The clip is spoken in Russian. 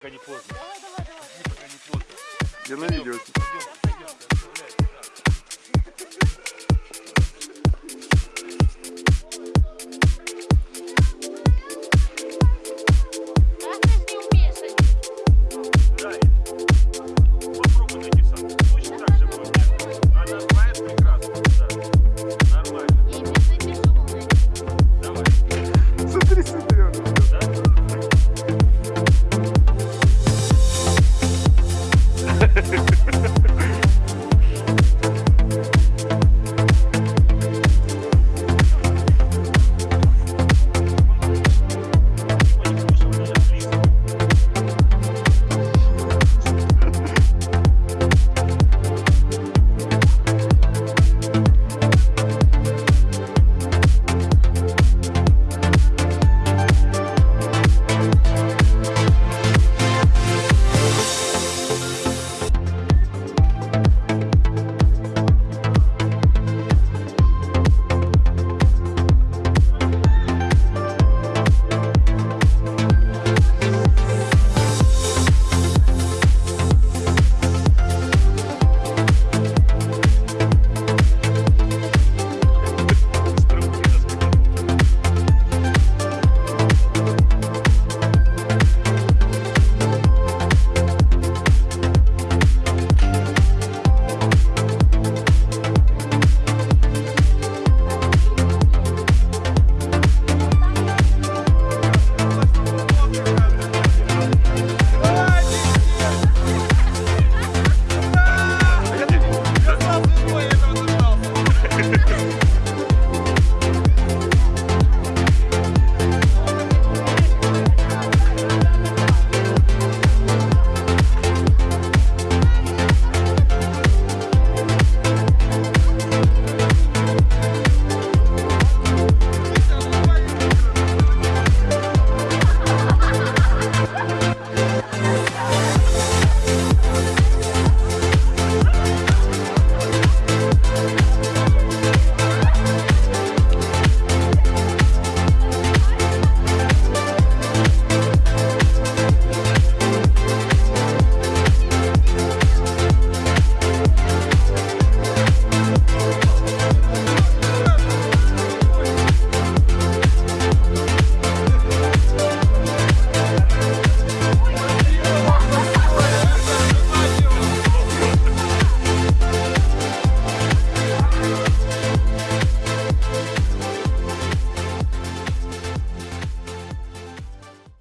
Пока не поздно. Давай, давай, давай. Пока не поздно. Я на видео. Идем.